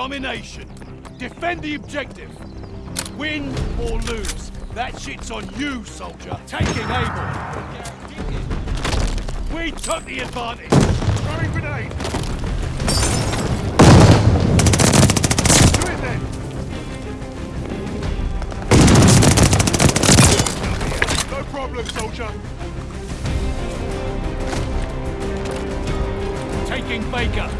Domination. Defend the objective. Win or lose. That shit's on you, soldier. Taking Able. We took the advantage. Throwing grenade. Do it then. No problem, soldier. Taking Baker.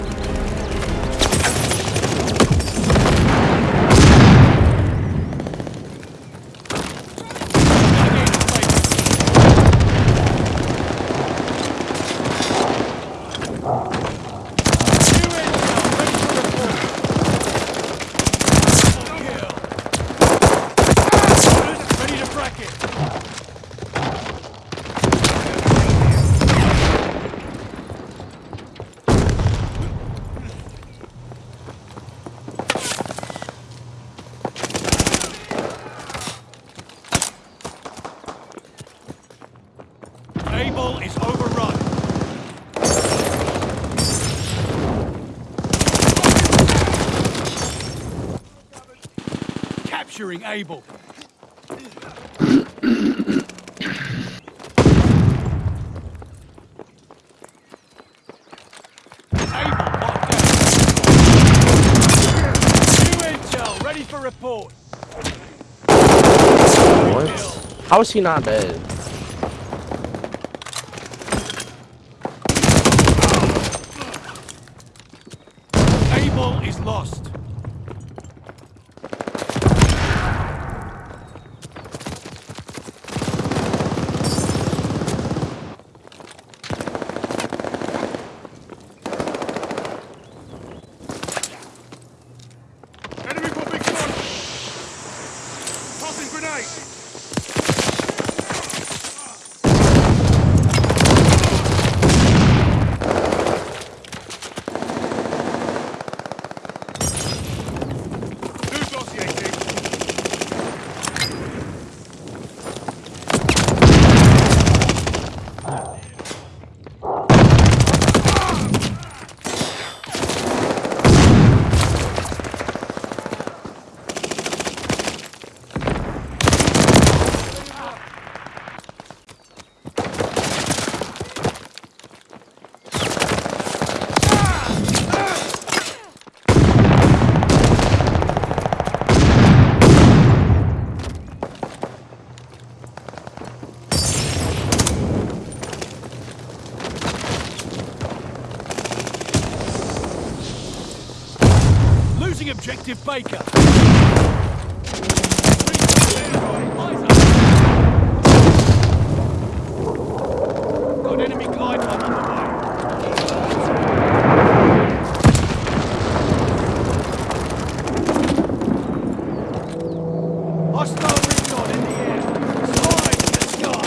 Ready to bracket. Able is overrun. Capturing Able. Able locked down. New intel, ready for report. What? How is he not dead? Able is lost. Losing Baker. Got enemy glide bomb on the way. Hostile recon in the air. Slide to the sky.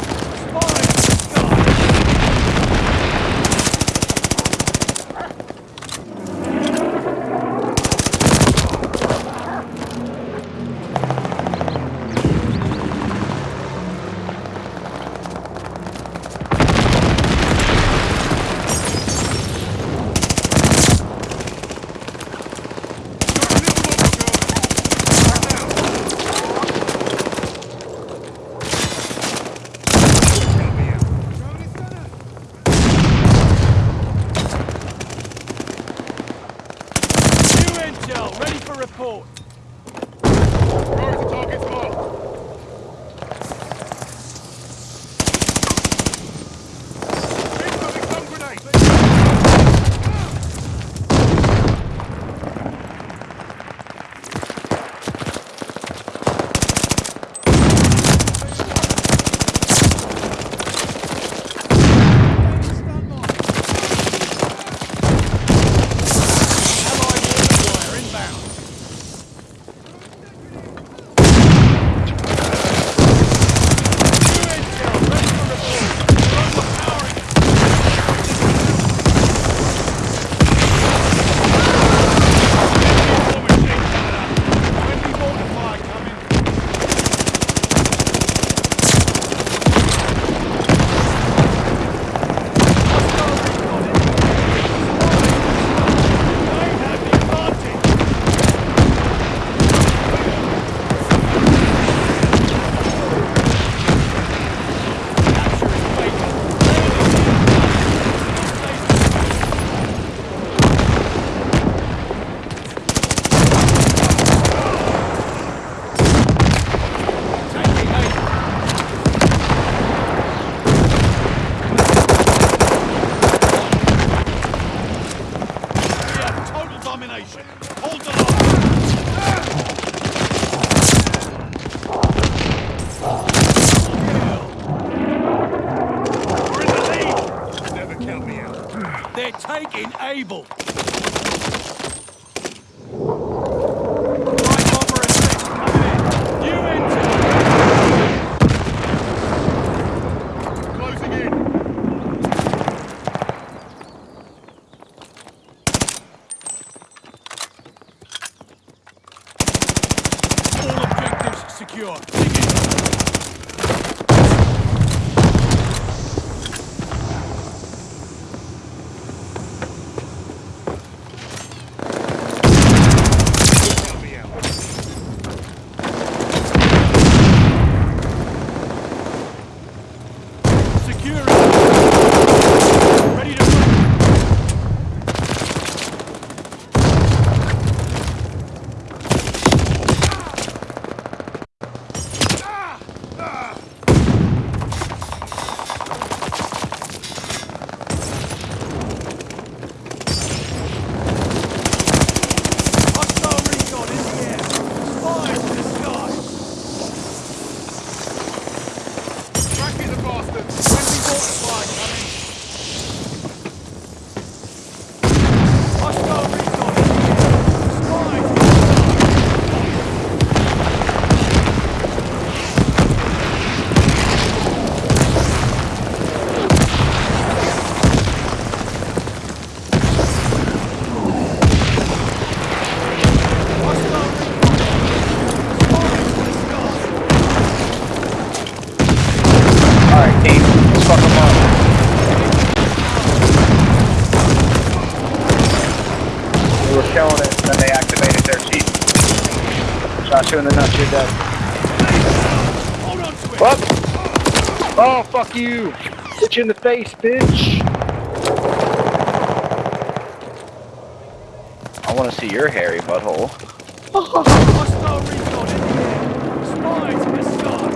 All objectives secure. Dig in. Count me out. Secure were killing it, then they activated their cheat. Shot you in the nuts, you're dead. Hold on to it. Fuck! Oh, fuck you! Hit you in the face, bitch! I wanna see your hairy butthole. Hostile recon in the air. Spies in the sky.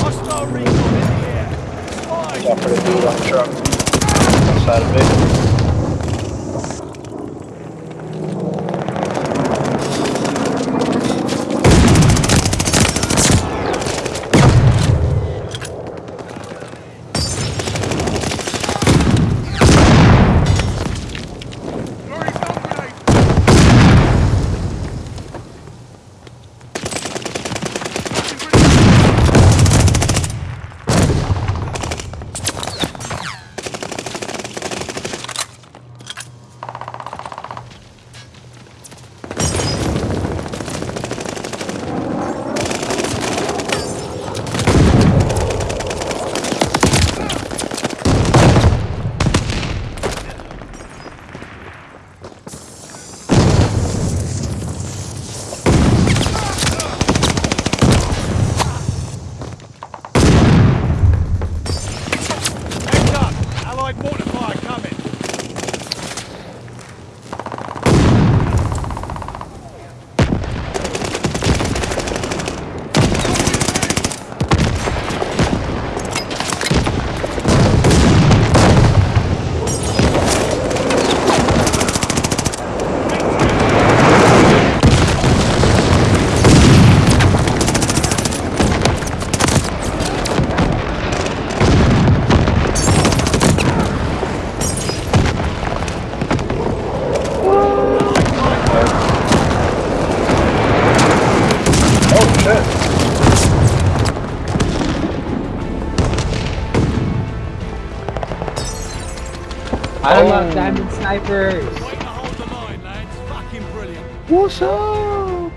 Hostile recon in the air. Spies Watch out for the dude truck. Outside of it. Diamond snipers. Way to line, lads. Fucking brilliant. What's up?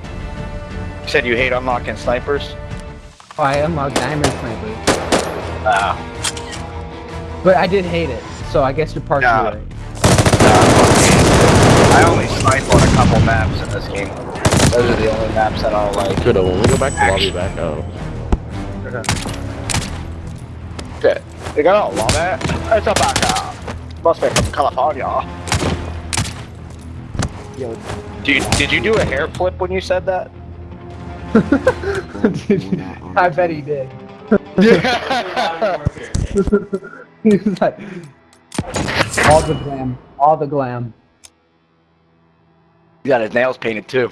You said you hate unlocking snipers? Oh, I unlocked diamond snipers, Ah. but I did hate it. So I guess you're partially Yeah. right. I only snipe on a couple maps in this game. Those are the only maps that I'll like. Good. When we go back to lobby back out. Shit. They got a lot of it. It's a back out. Must be from California. Yo, Did you, did you do a hair flip when you said that? I bet he did. Yeah. he was like, all the glam, all the glam. he got his nails painted too.